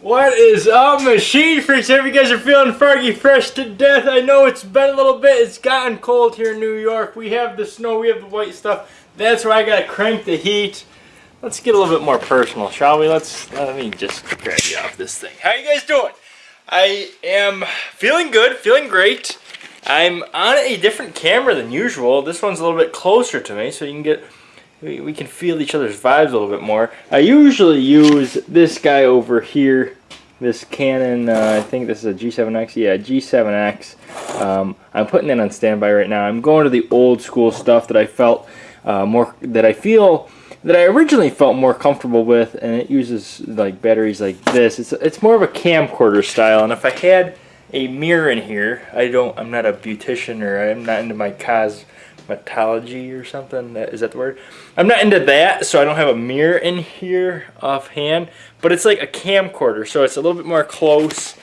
What is up, Machine Freaks? Hope you guys are feeling froggy fresh to death. I know it's been a little bit. It's gotten cold here in New York. We have the snow, we have the white stuff. That's why I gotta crank the heat. Let's get a little bit more personal, shall we? Let's let me just grab you off this thing. How you guys doing? I am feeling good, feeling great. I'm on a different camera than usual. This one's a little bit closer to me, so you can get we, we can feel each other's vibes a little bit more. I usually use this guy over here, this Canon, uh, I think this is a G7X, yeah, G7X. Um, I'm putting it on standby right now. I'm going to the old school stuff that I felt uh, more, that I feel, that I originally felt more comfortable with, and it uses like batteries like this. It's, it's more of a camcorder style, and if I had a mirror in here, I don't, I'm not a beautician or I'm not into my cos cosmetology or something. Is that the word? I'm not into that, so I don't have a mirror in here offhand. But it's like a camcorder, so it's a little bit more close.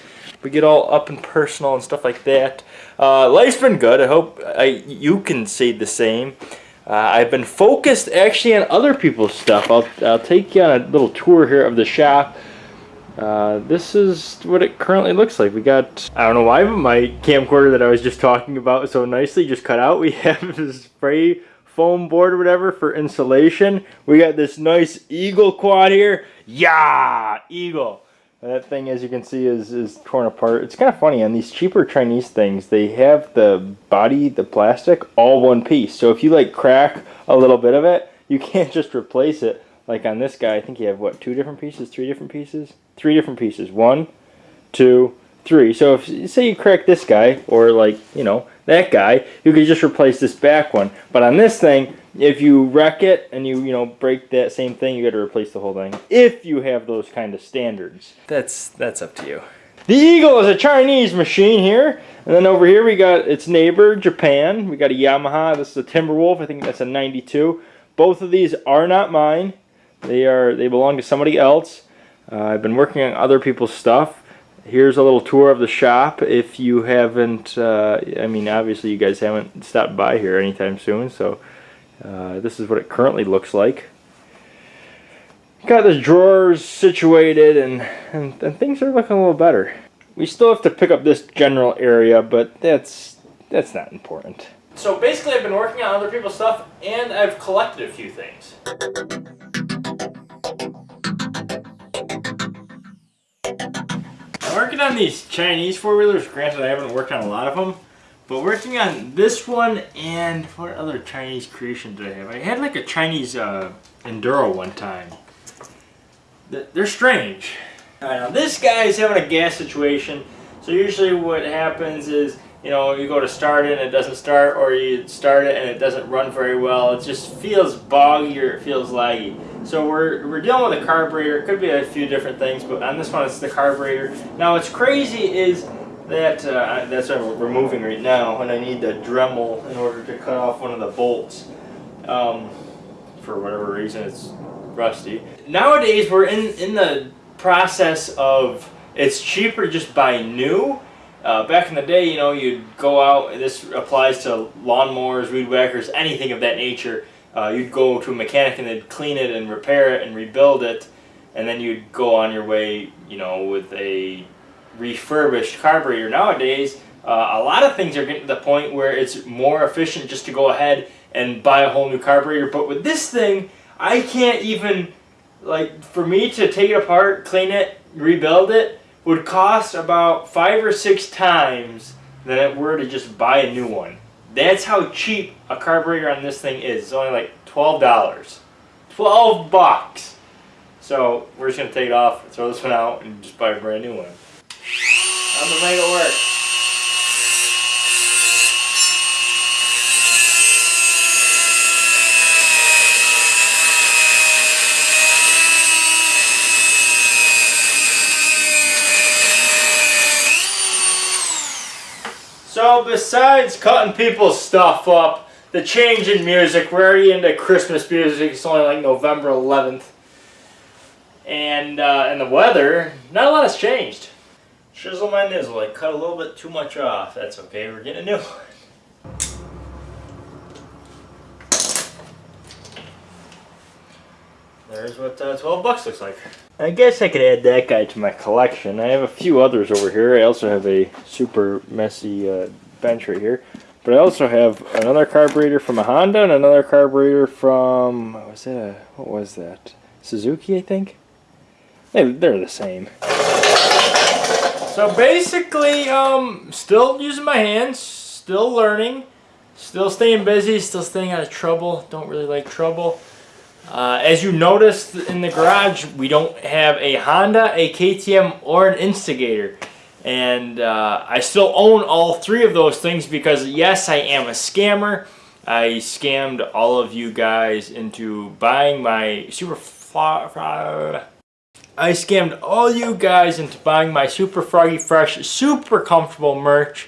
We get all up and personal and stuff like that. Uh, life's been good. I hope I, you can say the same. Uh, I've been focused actually on other people's stuff. I'll, I'll take you on a little tour here of the shop. Uh, this is what it currently looks like. We got, I don't know why, but my camcorder that I was just talking about so nicely just cut out. We have this spray foam board or whatever for insulation. We got this nice Eagle quad here. Yeah, Eagle. That thing, as you can see, is, is torn apart. It's kind of funny, on these cheaper Chinese things, they have the body, the plastic, all one piece. So if you like crack a little bit of it, you can't just replace it like on this guy, I think you have, what, two different pieces, three different pieces? Three different pieces. One, two, three. So if, say you crack this guy, or like, you know, that guy, you could just replace this back one. But on this thing, if you wreck it and you, you know, break that same thing, you got to replace the whole thing. If you have those kind of standards. That's, that's up to you. The Eagle is a Chinese machine here. And then over here we got its neighbor, Japan. We got a Yamaha. This is a Timberwolf. I think that's a 92. Both of these are not mine. They are they belong to somebody else. Uh, I've been working on other people's stuff. Here's a little tour of the shop. If you haven't, uh, I mean, obviously you guys haven't stopped by here anytime soon, so uh, this is what it currently looks like. Got the drawers situated, and, and, and things are looking a little better. We still have to pick up this general area, but that's that's not important. So basically I've been working on other people's stuff, and I've collected a few things. Working on these Chinese four-wheelers. Granted, I haven't worked on a lot of them. But working on this one and what other Chinese creation did I have? I had like a Chinese uh, Enduro one time. They're strange. Now this guy is having a gas situation. So usually what happens is, you know, you go to start it and it doesn't start or you start it and it doesn't run very well. It just feels boggy or it feels laggy. So we're, we're dealing with a carburetor. It could be a few different things, but on this one it's the carburetor. Now what's crazy is that, uh, that's what we're removing right now, and I need the Dremel in order to cut off one of the bolts. Um, for whatever reason it's rusty. Nowadays we're in, in the process of, it's cheaper just buy new. Uh, back in the day, you know, you'd go out, this applies to lawnmowers, weed whackers, anything of that nature uh, you'd go to a mechanic and they'd clean it and repair it and rebuild it and then you'd go on your way you know with a refurbished carburetor. Nowadays uh, a lot of things are getting to the point where it's more efficient just to go ahead and buy a whole new carburetor. But with this thing I can't even like for me to take it apart clean it rebuild it would cost about five or six times than it were to just buy a new one that's how cheap a carburetor on this thing is. It's only like $12. 12 bucks. So we're just going to take it off, throw this one out, and just buy a brand new one. I'm it work. So besides cutting people's stuff up, the change in music, we're already into Christmas music, it's only like November 11th. And, uh, and the weather, not a lot has changed. Chisel my nizzle, I cut a little bit too much off. That's okay, we're getting a new one. there's what uh, 12 bucks looks like. I guess I could add that guy to my collection. I have a few others over here. I also have a super messy uh, bench right here. But I also have another carburetor from a Honda and another carburetor from, was that? A, what was that? Suzuki, I think? They, they're the same. So basically, um, still using my hands, still learning, still staying busy, still staying out of trouble. Don't really like trouble. Uh, as you noticed in the garage, we don't have a Honda, a KTM, or an Instigator. And uh, I still own all three of those things because yes, I am a scammer. I scammed all of you guys into buying my super I scammed all you guys into buying my super froggy fresh, super comfortable merch,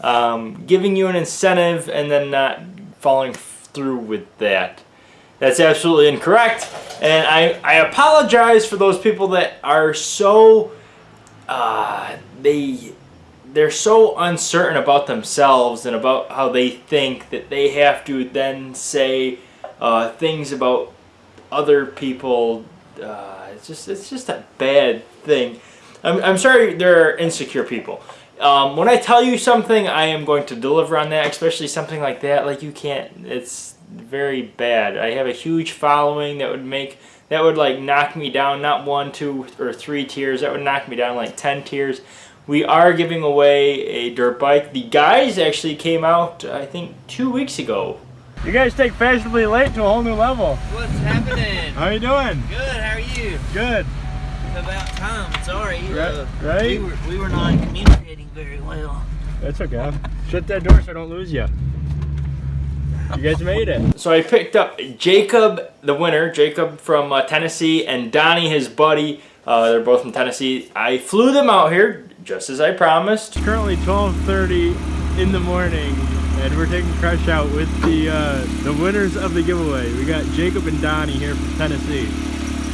um, giving you an incentive and then not following through with that. That's absolutely incorrect. And I, I apologize for those people that are so uh, they they're so uncertain about themselves and about how they think that they have to then say uh, things about other people. Uh, it's just it's just a bad thing. I'm, I'm sorry there are insecure people. Um, when I tell you something, I am going to deliver on that, especially something like that. Like you can't, it's very bad. I have a huge following that would make that would like knock me down not one two or three tiers that would knock me down like 10 tiers. We are giving away a dirt bike. The guys actually came out i think two weeks ago. You guys take fashionably late to a whole new level. What's happening? How are you doing? Good how are you? Good. It's about time sorry right, uh, right? we were we were not communicating very well. That's okay. Shut that door so i don't lose you you guys made it. So I picked up Jacob, the winner, Jacob from uh, Tennessee, and Donnie, his buddy. Uh, they're both from Tennessee. I flew them out here, just as I promised. It's currently 12.30 in the morning, and we're taking Crush out with the, uh, the winners of the giveaway. We got Jacob and Donnie here from Tennessee.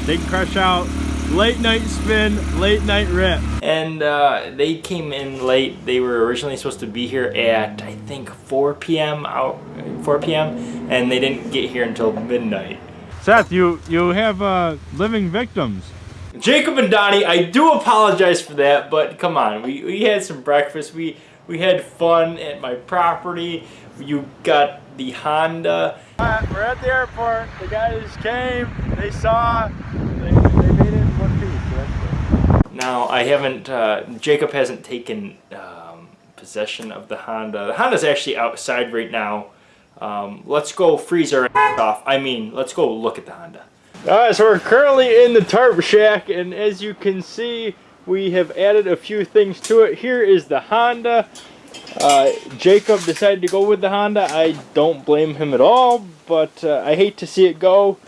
Taking Crush out late night spin, late night rip. And uh, they came in late. They were originally supposed to be here at, I think, 4 p.m. out 4 p.m. and they didn't get here until midnight. Seth, you, you have uh, living victims. Jacob and Donnie, I do apologize for that, but come on, we, we had some breakfast. We, we had fun at my property. You got the Honda. Uh, we're at the airport. The guys came, they saw, they, they made it in one piece. So that's good. Now, I haven't, uh, Jacob hasn't taken um, possession of the Honda. The Honda's actually outside right now. Um, let's go freeze our off. I mean, let's go look at the Honda. Alright, so we're currently in the tarp shack, and as you can see, we have added a few things to it. Here is the Honda. Uh, Jacob decided to go with the Honda. I don't blame him at all, but uh, I hate to see it go.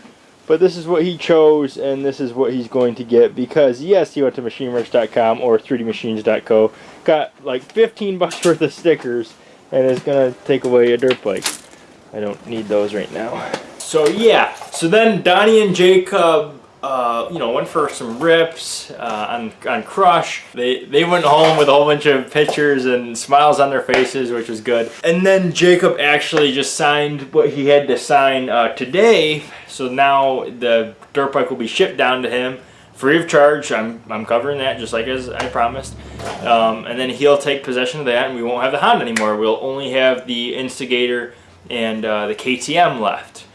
But this is what he chose, and this is what he's going to get because, yes, he went to machinemerch.com or 3dmachines.co, got like 15 bucks worth of stickers, and is going to take away a dirt bike. I don't need those right now. So yeah, so then Donnie and Jacob uh, you know, went for some rips uh, on, on Crush. They, they went home with a whole bunch of pictures and smiles on their faces, which was good. And then Jacob actually just signed what he had to sign uh, today. So now the dirt bike will be shipped down to him free of charge. I'm, I'm covering that just like as I promised. Um, and then he'll take possession of that and we won't have the Honda anymore. We'll only have the Instigator and uh, the KTM left.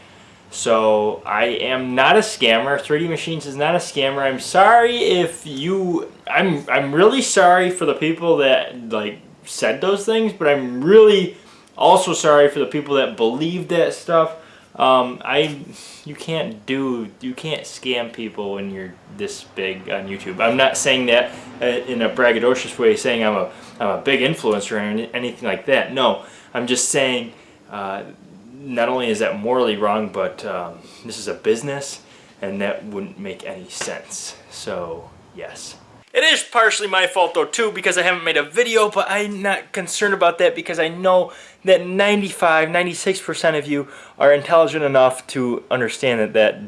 So I am not a scammer. 3D Machines is not a scammer. I'm sorry if you I'm I'm really sorry for the people that like said those things, but I'm really also sorry for the people that believe that stuff. Um, I you can't do you can't scam people when you're this big on YouTube. I'm not saying that uh, in a braggadocious way, saying I'm a I'm a big influencer or anything like that. No, I'm just saying uh, not only is that morally wrong, but um, this is a business and that wouldn't make any sense. So, yes. It is partially my fault though too because I haven't made a video, but I'm not concerned about that because I know that 95, 96% of you are intelligent enough to understand that that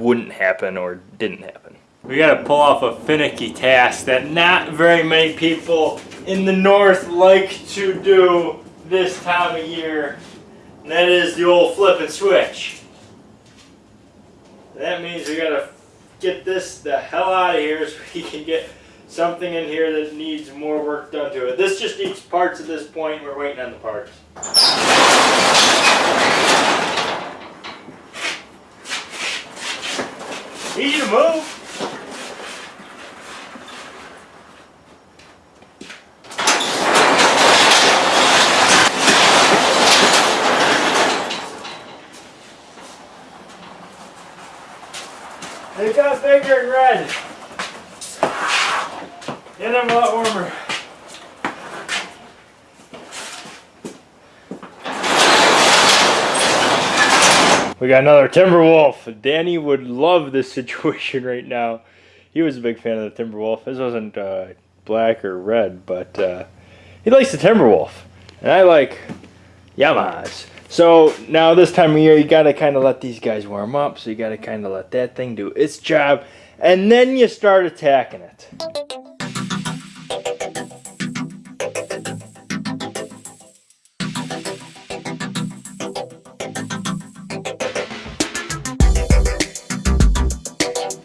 wouldn't happen or didn't happen. We gotta pull off a finicky task that not very many people in the north like to do this time of year. And that is the old flip and switch. That means we gotta get this the hell out of here so we can get something in here that needs more work done to it. This just needs parts at this point. We're waiting on the parts. Easy to move. They got bigger and red. Get them a lot warmer. We got another Timberwolf. Danny would love this situation right now. He was a big fan of the Timberwolf. This wasn't uh, black or red, but uh, he likes the Timberwolf. And I like Yamahas. So now this time of year, you gotta kind of let these guys warm up. So you gotta kind of let that thing do its job, and then you start attacking it.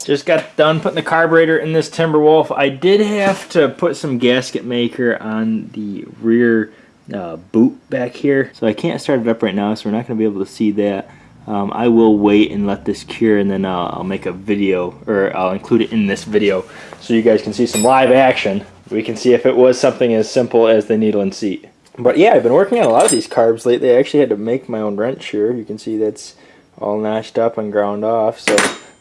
Just got done putting the carburetor in this Timberwolf. I did have to put some gasket maker on the rear uh, boot back here. So I can't start it up right now, so we're not going to be able to see that. Um, I will wait and let this cure and then uh, I'll make a video, or I'll include it in this video so you guys can see some live action. We can see if it was something as simple as the needle and seat. But yeah, I've been working on a lot of these carbs lately. I actually had to make my own wrench here. You can see that's all notched up and ground off. So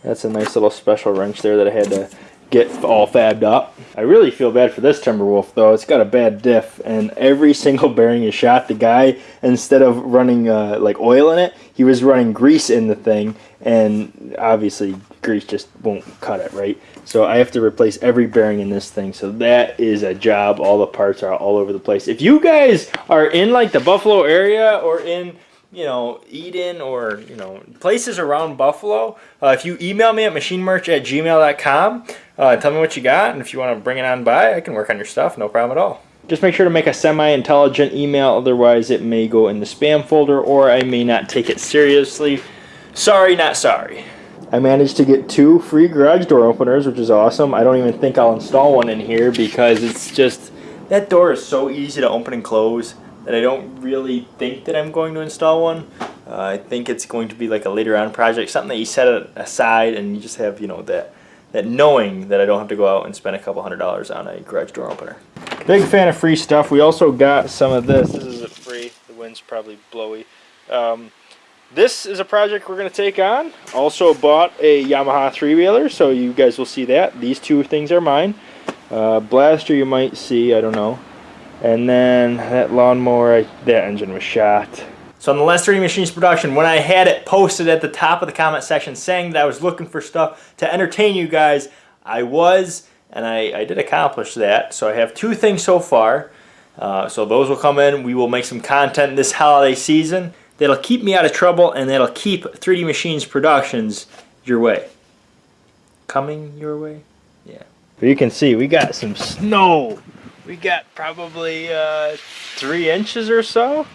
that's a nice little special wrench there that I had to get all fabbed up. I really feel bad for this Timberwolf though. It's got a bad diff and every single bearing is shot. The guy, instead of running uh, like oil in it, he was running grease in the thing and obviously grease just won't cut it, right? So I have to replace every bearing in this thing. So that is a job. All the parts are all over the place. If you guys are in like the Buffalo area or in you know, Eden or, you know, places around Buffalo, uh, if you email me at machinemerch at gmail.com, uh, tell me what you got, and if you want to bring it on by, I can work on your stuff, no problem at all. Just make sure to make a semi-intelligent email, otherwise it may go in the spam folder, or I may not take it seriously. Sorry, not sorry. I managed to get two free garage door openers, which is awesome. I don't even think I'll install one in here because it's just, that door is so easy to open and close that I don't really think that I'm going to install one. Uh, I think it's going to be like a later on project, something that you set aside and you just have, you know, that, that knowing that I don't have to go out and spend a couple hundred dollars on a garage door opener. Big fan of free stuff. We also got some of this. This is a free. The wind's probably blowy. Um, this is a project we're going to take on. Also bought a Yamaha three-wheeler, so you guys will see that. These two things are mine. Uh, blaster you might see, I don't know. And then that lawnmower, that engine was shot. So on the last 3D Machines production, when I had it posted at the top of the comment section saying that I was looking for stuff to entertain you guys, I was, and I, I did accomplish that. So I have two things so far. Uh, so those will come in. We will make some content this holiday season that'll keep me out of trouble and that'll keep 3D Machines Productions your way. Coming your way? Yeah. But you can see we got some snow we got probably uh, three inches or so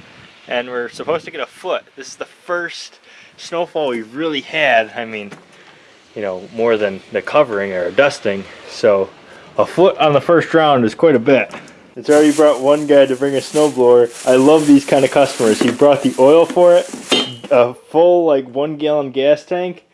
and we're supposed to get a foot. This is the first snowfall we've really had. I mean, you know, more than the covering or dusting. So a foot on the first round is quite a bit. It's already brought one guy to bring a snowblower. I love these kind of customers. He brought the oil for it, a full like one gallon gas tank,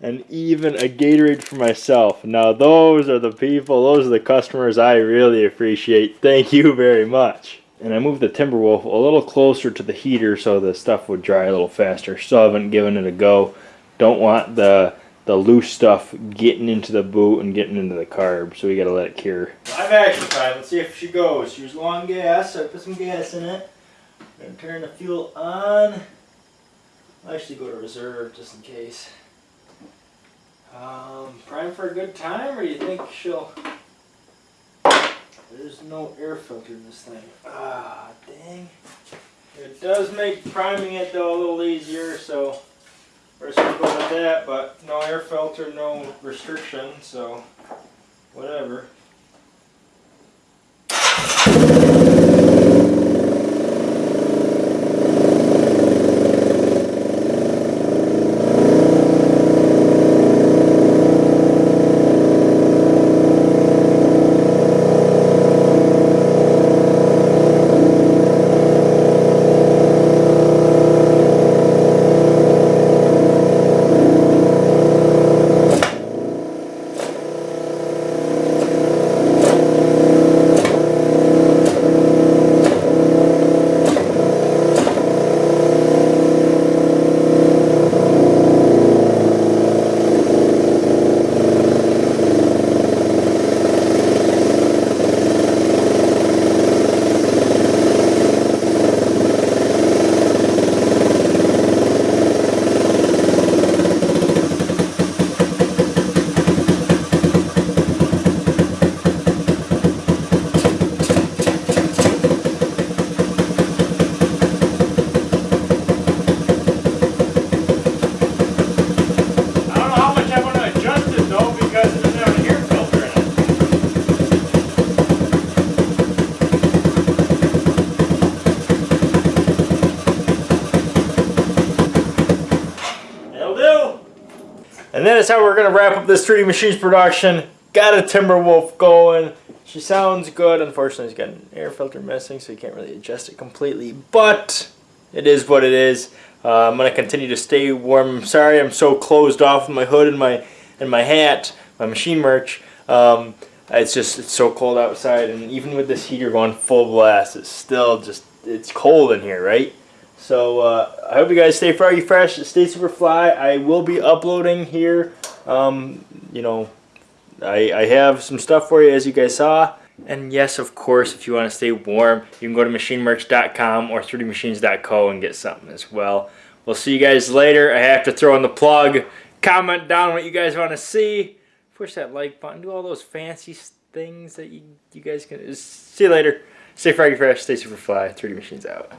and even a Gatorade for myself. Now those are the people, those are the customers I really appreciate. Thank you very much. And I moved the Timberwolf a little closer to the heater so the stuff would dry a little faster. Still haven't given it a go. Don't want the the loose stuff getting into the boot and getting into the carb, so we gotta let it cure. Live action time, let's see if she goes. She was low on gas, so I put some gas in it. Then turn the fuel on. I'll actually go to reserve just in case. Um, prime for a good time, or you think she'll... There's no air filter in this thing. Ah, dang. It does make priming it, though, a little easier, so we're just with that, but no air filter, no restriction, so whatever. And that is how we're gonna wrap up this 3D Machines production. Got a Timberwolf going. She sounds good. Unfortunately, she's got an air filter missing, so you can't really adjust it completely. But it is what it is. Uh, I'm gonna continue to stay warm. I'm sorry I'm so closed off with my hood and my and my hat, my machine merch. Um, it's just it's so cold outside, and even with this heater going full blast, it's still just it's cold in here, right? So uh, I hope you guys stay froggy fresh, stay super fly. I will be uploading here. Um, you know, I, I have some stuff for you as you guys saw. And yes, of course, if you want to stay warm, you can go to machinemerch.com or 3dmachines.co and get something as well. We'll see you guys later. I have to throw in the plug. Comment down what you guys want to see. Push that like button. Do all those fancy things that you, you guys can. See you later. Stay froggy fresh. Stay super fly. 3D Machines out.